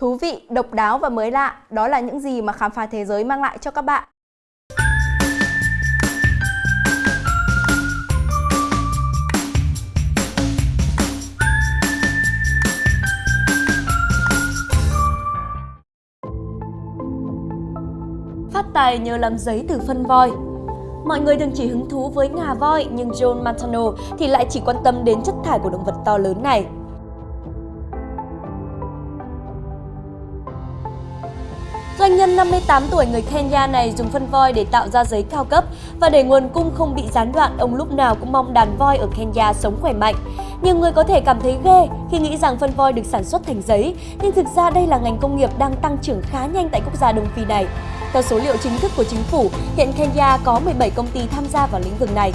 Thú vị, độc đáo và mới lạ, đó là những gì mà khám phá thế giới mang lại cho các bạn. Phát tài nhờ làm giấy từ phân voi Mọi người thường chỉ hứng thú với ngà voi nhưng John Matano thì lại chỉ quan tâm đến chất thải của động vật to lớn này. Doanh nhân 58 tuổi người Kenya này dùng phân voi để tạo ra giấy cao cấp và để nguồn cung không bị gián đoạn, ông lúc nào cũng mong đàn voi ở Kenya sống khỏe mạnh. Nhiều người có thể cảm thấy ghê khi nghĩ rằng phân voi được sản xuất thành giấy, nhưng thực ra đây là ngành công nghiệp đang tăng trưởng khá nhanh tại quốc gia Đông Phi này. Theo số liệu chính thức của chính phủ, hiện Kenya có 17 công ty tham gia vào lĩnh vực này.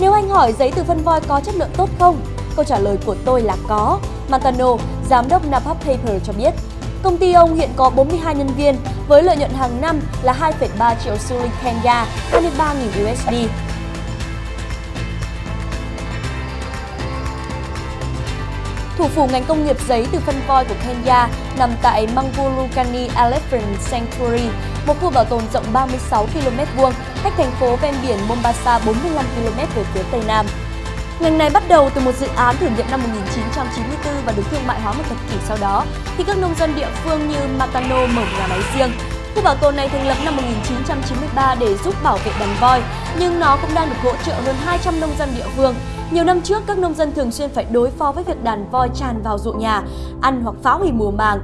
Nếu anh hỏi giấy từ phân voi có chất lượng tốt không? Câu trả lời của tôi là có. Matano, giám đốc Napap Paper cho biết. Công ty ông hiện có 42 nhân viên với lợi nhuận hàng năm là 2,3 triệu xu link Kenya, 23.000 USD. Thủ phủ ngành công nghiệp giấy từ phân voi của Kenya nằm tại Mangulukani Elephant Sanctuary, một khu bảo tồn rộng 36 km vuông, cách thành phố ven biển Mombasa 45 km về phía tây nam. Ngành này bắt đầu từ một dự án thử nghiệm năm 1994 và được thương mại hóa một thập kỷ sau đó, khi các nông dân địa phương như Matano mở nhà máy riêng. Khu bảo tồn này thành lập năm 1993 để giúp bảo vệ đàn voi, nhưng nó cũng đang được hỗ trợ hơn 200 nông dân địa phương. Nhiều năm trước, các nông dân thường xuyên phải đối phó với việc đàn voi tràn vào ruộng nhà, ăn hoặc phá hủy mùa màng.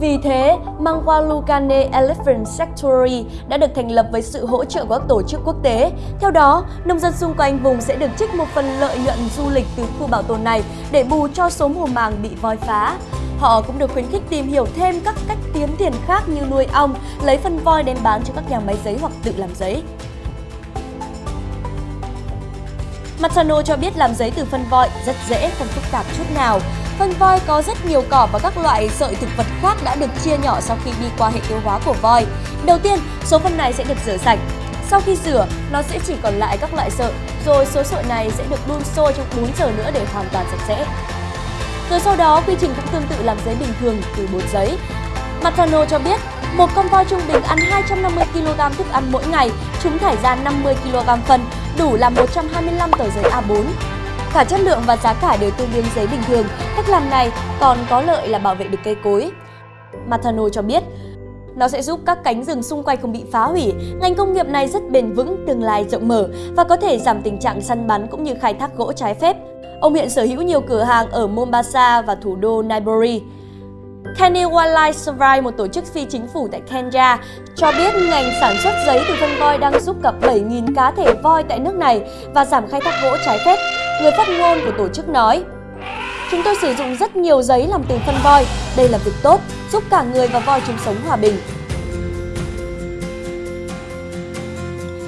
Vì thế, Mangwalukane Elephant Sanctuary đã được thành lập với sự hỗ trợ của các tổ chức quốc tế. Theo đó, nông dân xung quanh vùng sẽ được trích một phần lợi nhuận du lịch từ khu bảo tồn này để bù cho số mùa màng bị voi phá. Họ cũng được khuyến khích tìm hiểu thêm các cách kiếm tiền khác như nuôi ong, lấy phân voi đem bán cho các nhà máy giấy hoặc tự làm giấy. Matano cho biết làm giấy từ phân voi rất dễ, không phức tạp chút nào. Phân voi có rất nhiều cỏ và các loại sợi thực vật khác đã được chia nhỏ sau khi đi qua hệ tiêu hóa của voi. Đầu tiên, số phân này sẽ được rửa sạch. Sau khi rửa, nó sẽ chỉ còn lại các loại sợi, rồi số sợi này sẽ được đun sôi trong 4 giờ nữa để hoàn toàn sạch sẽ. Rồi sau đó, quy trình cũng tương tự làm giấy bình thường từ bột giấy. Matano cho biết, một con voi trung bình ăn 250 kg thức ăn mỗi ngày, chúng thải ra 50 kg phân, đủ làm 125 tờ giấy A4. Cả chất lượng và giá cả đều tương đương giấy bình thường, cách làm này còn có lợi là bảo vệ được cây cối. Matano cho biết, nó sẽ giúp các cánh rừng xung quanh không bị phá hủy. Ngành công nghiệp này rất bền vững, tương lai rộng mở và có thể giảm tình trạng săn bắn cũng như khai thác gỗ trái phép. Ông hiện sở hữu nhiều cửa hàng ở Mombasa và thủ đô Nairobi. Kenya Wildlife Survey, một tổ chức phi chính phủ tại Kenya, cho biết ngành sản xuất giấy từ phân voi đang giúp cập 7.000 cá thể voi tại nước này và giảm khai thác gỗ trái phép. Người phát ngôn của tổ chức nói, Chúng tôi sử dụng rất nhiều giấy làm từ phân voi. Đây là việc tốt, giúp cả người và voi chung sống hòa bình.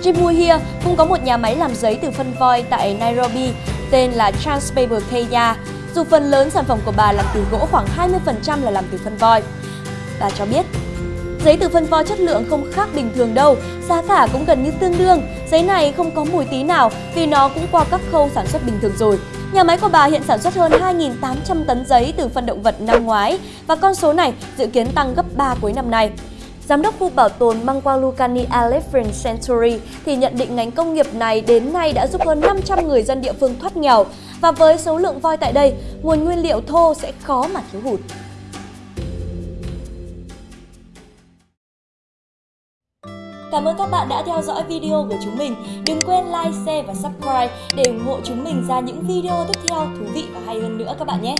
Jim Muhia cũng có một nhà máy làm giấy từ phân voi tại Nairobi tên là Transpaper Kenya. Dù phần lớn sản phẩm của bà làm từ gỗ khoảng 20% là làm từ phân voi. Bà cho biết, giấy từ phân voi chất lượng không khác bình thường đâu, giá cả cũng gần như tương đương. Giấy này không có mùi tí nào vì nó cũng qua các khâu sản xuất bình thường rồi. Nhà máy của bà hiện sản xuất hơn 2.800 tấn giấy từ phân động vật năm ngoái và con số này dự kiến tăng gấp 3 cuối năm nay. Giám đốc khu bảo tồn Mangwalukani Elephant Sanctuary thì nhận định ngành công nghiệp này đến nay đã giúp hơn 500 người dân địa phương thoát nghèo và với số lượng voi tại đây, nguồn nguyên liệu thô sẽ khó mà thiếu hụt. Cảm ơn các bạn đã theo dõi video của chúng mình. Đừng quên like, share và subscribe để ủng hộ chúng mình ra những video tiếp theo thú vị và hay hơn nữa các bạn nhé.